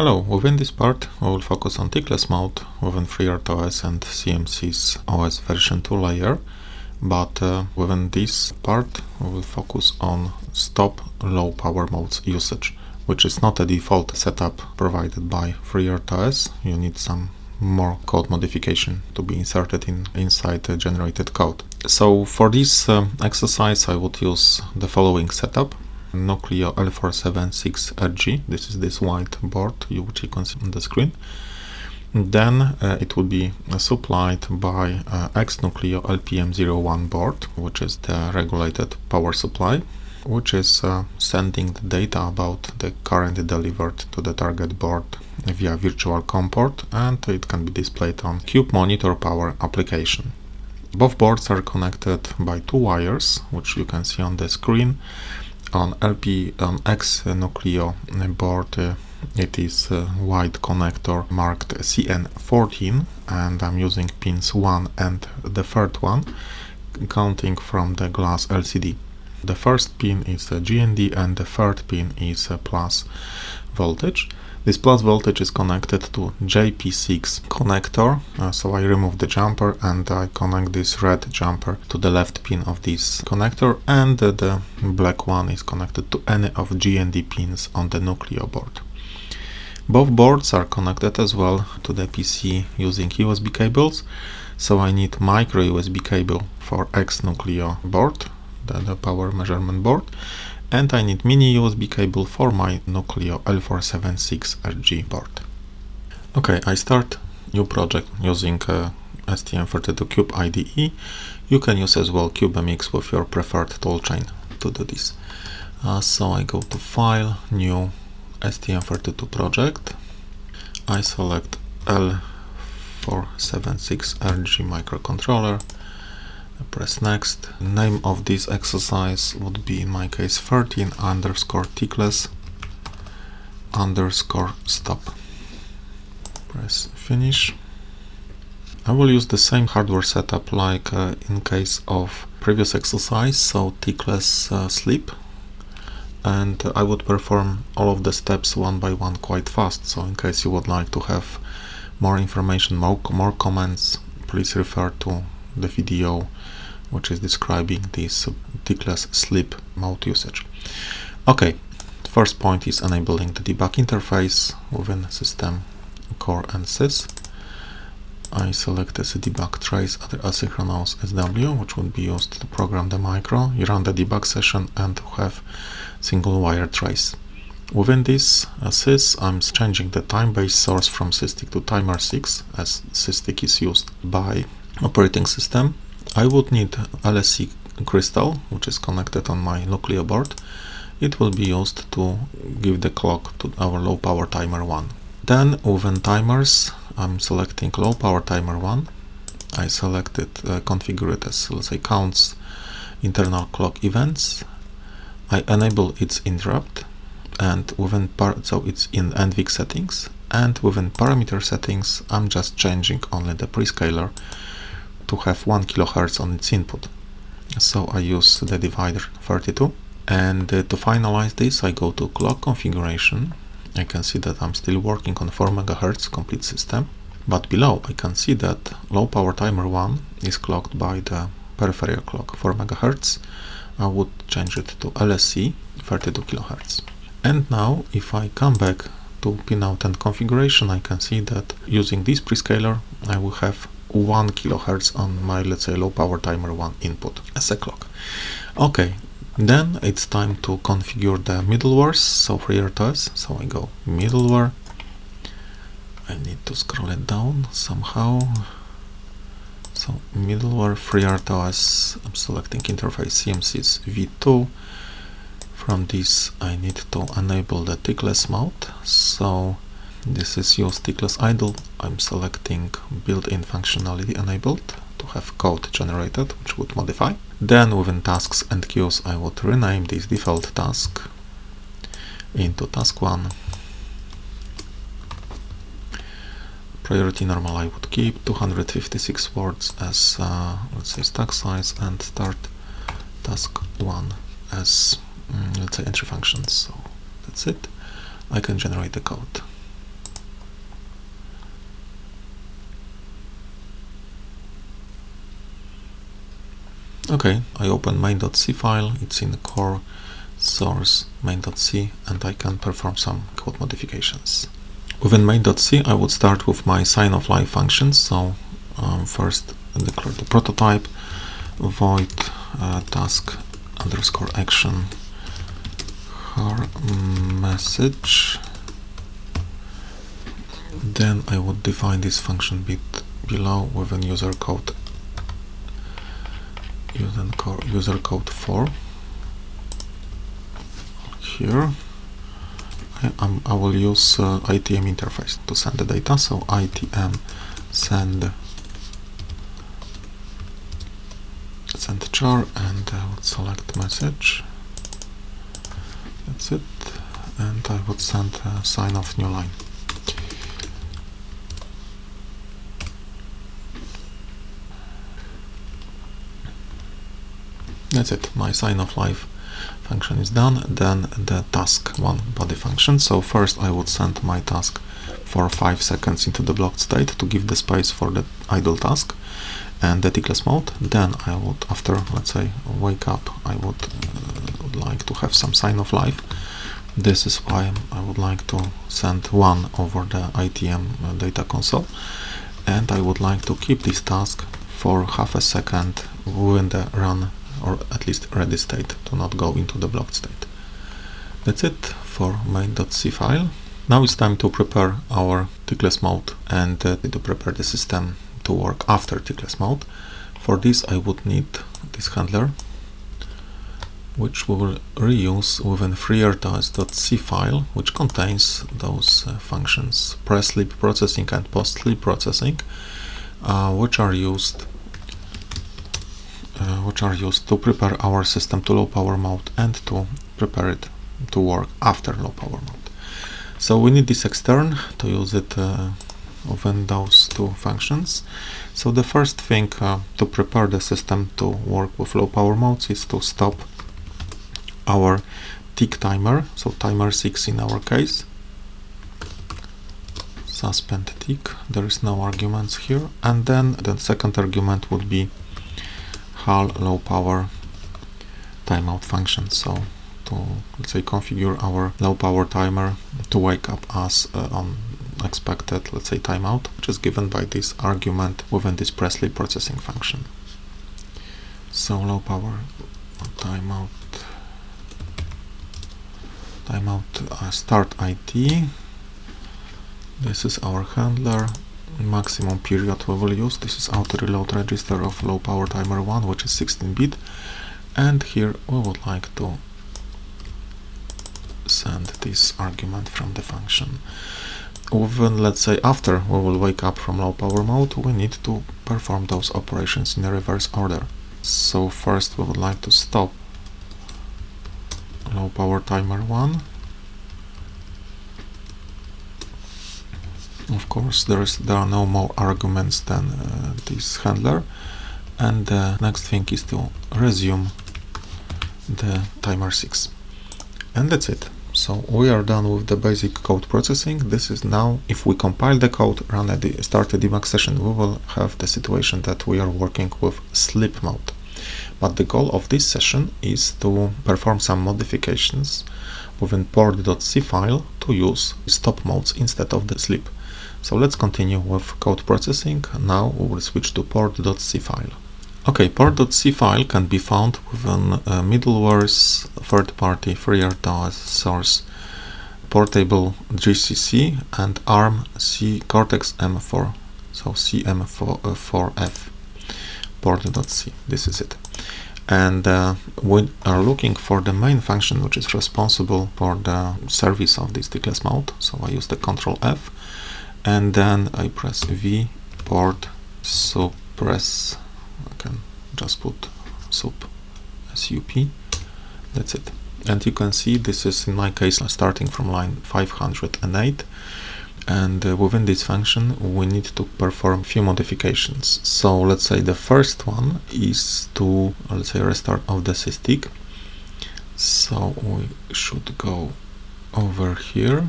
Hello, within this part we will focus on tickless mode within FreeRTOS and CMSIS OS version 2 layer, but uh, within this part we will focus on stop low power modes usage, which is not a default setup provided by FreeRTOS. You need some more code modification to be inserted in inside the generated code. So for this uh, exercise I would use the following setup. Nucleo L476RG. This is this white board you, which you can see on the screen. Then uh, it will be supplied by uh, X-Nucleo LPM01 board, which is the regulated power supply, which is uh, sending the data about the current delivered to the target board via virtual COM port and it can be displayed on Cube Monitor Power application. Both boards are connected by two wires, which you can see on the screen on LP on X Nucleo board it is a white connector marked CN14 and I'm using pins 1 and the third one counting from the glass LCD. The first pin is a GND and the third pin is a plus voltage. This plus voltage is connected to JP6 connector, uh, so I remove the jumper and I connect this red jumper to the left pin of this connector and uh, the black one is connected to any of GND pins on the Nucleo board. Both boards are connected as well to the PC using USB cables, so I need micro USB cable for X Nucleo board, the, power measurement board, and I need mini USB cable for my Nucleo L476RG board. Okay, I start new project using uh, STM32Cube IDE. You can use as well CubeMX with your preferred toolchain to do this. Uh, so I go to File, New, STM32 project. I select L476RG microcontroller press next. Name of this exercise would be in my case 13 underscore tickless underscore stop. Press finish. I will use the same hardware setup like uh, in case of previous exercise, so tickless uh, sleep and I would perform all of the steps one by one quite fast, so in case you would like to have more information, more, more comments, please refer to the video which is describing this tickless sleep mode usage. Okay, first point is enabling the debug interface within system core and sys. I select as a debug trace other asynchronous SW, which would be used to program the micro. You run the debug session and have single wire trace. Within this uh, sys, I'm changing the time-based source from SysTick to timer 6, as SysTick is used by operating system. I would need LSE crystal, which is connected on my Nucleo board. It will be used to give the clock to our low power timer 1. Then within timers, I'm selecting low power timer 1. I select it, uh, configure it as, let's say, counts internal clock events. I enable its interrupt and within part so it's in NVIC settings and within parameter settings I'm just changing only the prescaler to have 1 kilohertz on its input. So I use the divider 32 and uh, to finalize this I go to clock configuration. I can see that I'm still working on 4 megahertz complete system but below I can see that low power timer 1 is clocked by the peripheral clock 4 MHz I would change it to LSE 32 kHz And now if I come back to pinout and configuration I can see that using this prescaler I will have 1 kilohertz on my let's say low power timer 1 input. As a clock. Okay then it's time to configure the middlewares so FreeRTOS so I go middleware. I need to scroll it down somehow. So middleware FreeRTOS I'm selecting interface CMSIS v2 from this I need to enable the tickless mode. So this is use tickless idle. I'm selecting built-in functionality enabled to have code generated, which would modify. Then within tasks and queues, I would rename this default task into task 1. Priority normal I would keep 256 words as uh, let's say stack size and start task 1 as mm, let's say entry functions. So that's it. I can generate the code. Okay, I open main.c file, it's in the core source main.c and I can perform some code modifications. Within main.c I would start with my sign of life functions, so um, first declare the prototype, void uh, task underscore action her message then I would define this function bit below with an user code user code, user code 4 here. I, um, I will use uh, ITM interface to send the data so ITM send send char and I would select message. That's it. And I would send a sign of new line that's it my sign of life function is done then the task one body function. So first I would send my task for 5 seconds into the blocked state to give the space for the idle task and the tickless mode. Then I would after let's say wake up I would uh, like to have some sign of life. This is why I would like to send one over the ITM uh, data console. And I would like to keep this task for half a second within the run or at least ready state to not go into the blocked state. That's it for main.c file. Now it's time to prepare our tickless mode and uh, to prepare the system to work after tickless mode. For this I would need this handler which we will reuse within freertos.c file which contains those uh, functions pre-sleep processing and post-sleep processing uh, which are used which are used to prepare our system to low power mode and to prepare it to work after low power mode. So we need this extern to use it uh, within those two functions. So the first thing uh, to prepare the system to work with low power modes is to stop our tick timer, so timer 6 in our case. Suspend tick, there is no arguments here, and then the second argument would be HAL low power timeout function. So to let's say configure our low power timer to wake up us uh, on expected let's say timeout which is given by this argument within this pre-sleep processing function. So low power timeout timeout uh, start IT this is our handler maximum period we will use. This is auto reload register of low power timer 1 which is 16 bit. And here we would like to send this argument from the function. Even let's say after we will wake up from low power mode we need to perform those operations in a reverse order. So first we would like to stop low power timer 1 of course there is there are no more arguments than uh, this handler. And the next thing is to resume the timer 6 and that's it. So we are done with the basic code processing. This is now if we compile the code run a start a debug session we will have the situation that we are working with sleep mode. But the goal of this session is to perform some modifications within port.c file to use stop modes instead of the sleep so let's continue with code processing. Now we will switch to port.c file. Okay, port.c file can be found within uh, middleware's third-party FreeRTOS source portable GCC and ARM C Cortex M4, so CM4F port.c. This is it. And uh, we are looking for the main function which is responsible for the service of this tickless mode. So I use the Control F and then I press V port suppress. I can just put sup sup that's it. And you can see this is in my case starting from line 508 and uh, within this function we need to perform few modifications. So let's say the first one is to let's say restart of the SysTick so we should go over here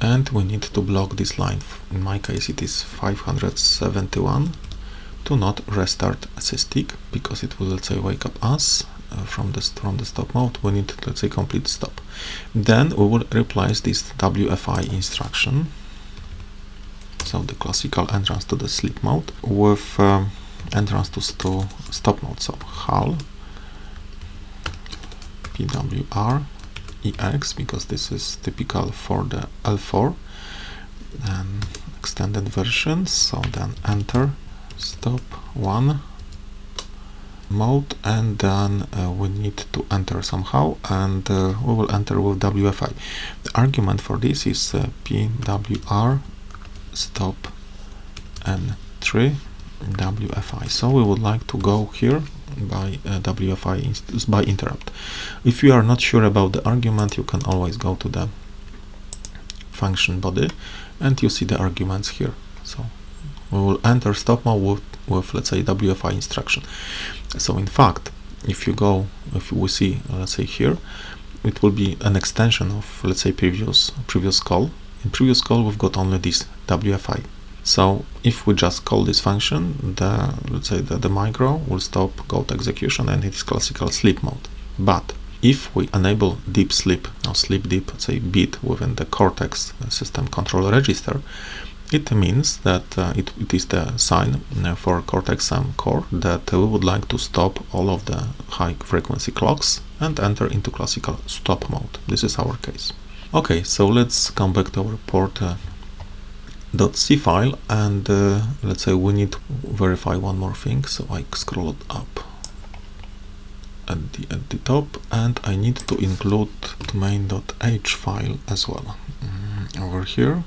and we need to block this line. In my case it is 571 to not restart SysTick because it will let's say wake up us uh, from the from the stop mode. We need let's say complete stop. Then we will replace this WFI instruction. So the classical entrance to the sleep mode with um, entrance to, to stop mode. So HAL PWR EX because this is typical for the L4 and extended version so then enter stop one mode and then uh, we need to enter somehow and uh, we will enter with WFI. The argument for this is uh, PWR stop entry WFI. So we would like to go here by uh, WFI by interrupt. If you are not sure about the argument you can always go to the function body and you see the arguments here. So we will enter stop mode with, with let's say WFI instruction. So in fact, if you go, if we see, let's say here, it will be an extension of let's say previous previous call. In previous call we've got only this WFI. So if we just call this function, the let's say the, the micro will stop code execution and it is classical sleep mode. But if we enable deep sleep or sleep deep, say bit within the Cortex system control register, it means that uh, it, it is the sign uh, for Cortex-M core that uh, we would like to stop all of the high frequency clocks and enter into classical stop mode. This is our case. Okay, so let's come back to our port uh, .c file and uh, let's say we need to verify one more thing. So I scroll up at the, at the top and I need to include the main.h file as well. Mm, over here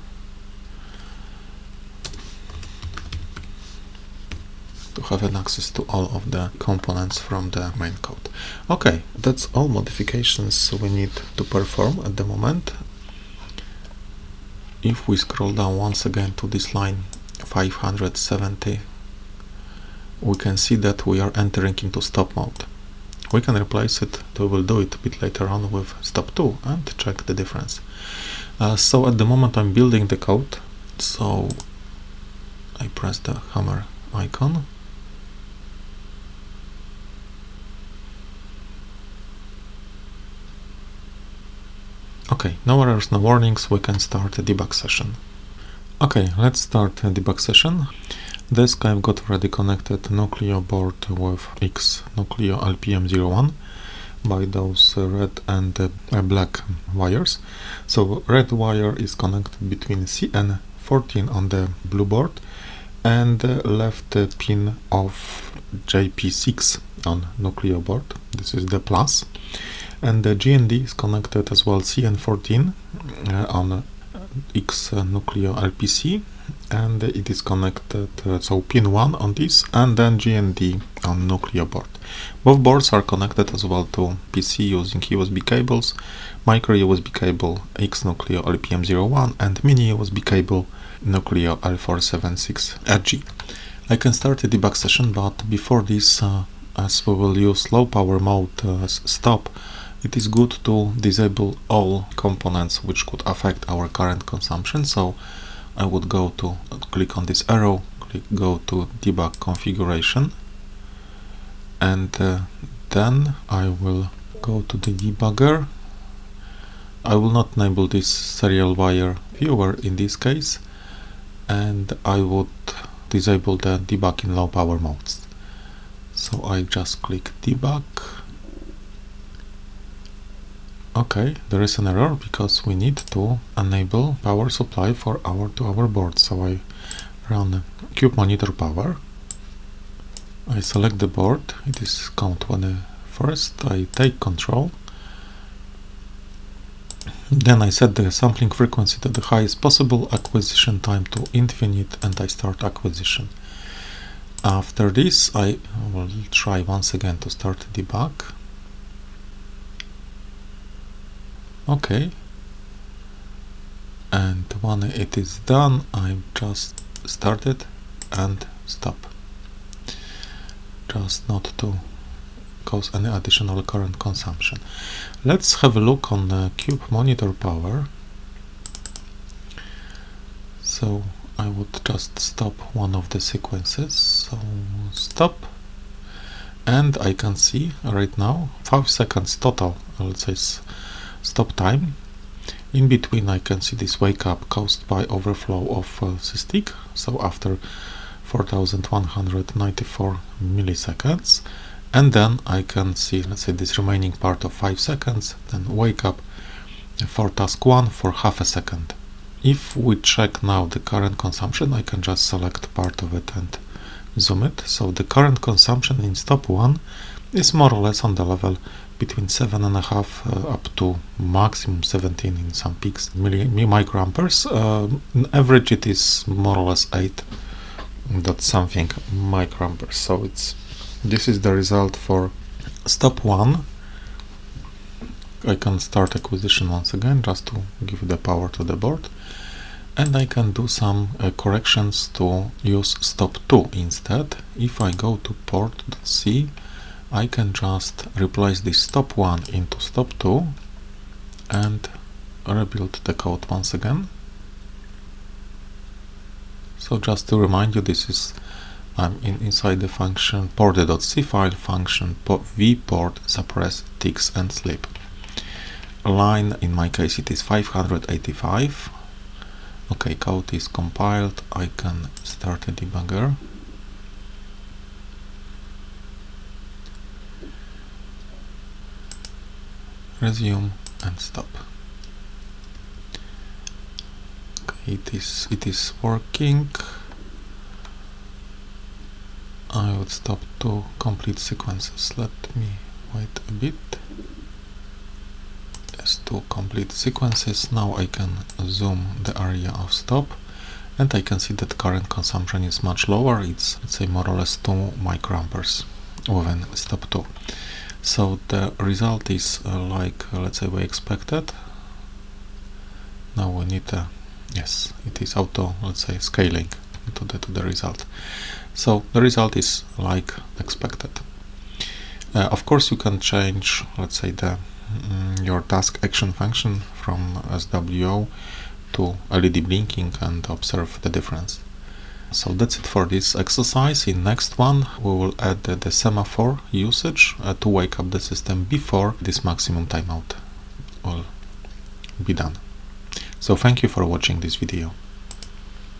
to have an access to all of the components from the main code. Okay, that's all modifications we need to perform at the moment. If we scroll down once again to this line 570, we can see that we are entering into stop mode. We can replace it, we will do it a bit later on with stop 2 and check the difference. Uh, so at the moment I'm building the code, so I press the hammer icon Okay, no errors, no warnings, we can start a debug session. Okay, let's start a debug session. This I've got already connected Nucleo board with X Nucleo LPM01 by those red and uh, black wires. So red wire is connected between CN14 on the blue board and uh, the left pin of JP6 on Nucleo board. This is the plus and the GND is connected as well CN14 uh, on uh, X uh, Nucleo LPC and it is connected uh, so pin 1 on this and then GND on Nucleo board. Both boards are connected as well to PC using USB cables, micro USB cable X Nucleo LPM01 and mini USB cable Nucleo L476RG. I can start a debug session but before this uh, as we will use low power mode uh, stop it is good to disable all components which could affect our current consumption so I would go to click on this arrow click go to debug configuration. And uh, then I will go to the debugger. I will not enable this serial wire viewer in this case. And I would disable the debug in low power modes. So I just click debug Okay, there is an error because we need to enable power supply for our to our board. So I run cube monitor power. I select the board. It is count one uh, first. I take control. Then I set the sampling frequency to the highest possible, acquisition time to infinite, and I start acquisition. After this, I will try once again to start the debug. Okay. And when it is done I just start it and stop. Just not to cause any additional current consumption. Let's have a look on the cube monitor power. So I would just stop one of the sequences. So stop. And I can see right now 5 seconds total let's say stop time. In between I can see this wake up caused by overflow of uh, SysTick so after 4194 milliseconds and then I can see let's say this remaining part of 5 seconds then wake up for task 1 for half a second. If we check now the current consumption I can just select part of it and zoom it. So the current consumption in stop 1 is more or less on the level between 7.5 uh, up to maximum 17 in some peaks microamperes. Uh, average it is more or less 8 dot something microamperes. So it's this is the result for stop 1 I can start acquisition once again just to give the power to the board. And I can do some uh, corrections to use stop 2 instead. If I go to port.c I can just replace this stop 1 into stop 2 and rebuild the code once again. So just to remind you this is I'm in, inside the function port.c file function vport suppress ticks and sleep. Line in my case it is 585 okay code is compiled I can start a debugger resume and stop. Okay it is it is working. I would stop to complete sequences. Let me wait a bit. To complete sequences now I can zoom the area of stop and I can see that current consumption is much lower. It's let's say more or less 2 microamperes. Within stop 2 so the result is uh, like uh, let's say we expected. Now we need uh, yes it is auto let's say scaling to the to the result. So the result is like expected. Uh, of course you can change let's say the Mm, your task action function from SWO to LED blinking and observe the difference. So that's it for this exercise. In next one we will add the, semaphore usage uh, to wake up the system before this maximum timeout will be done. So thank you for watching this video.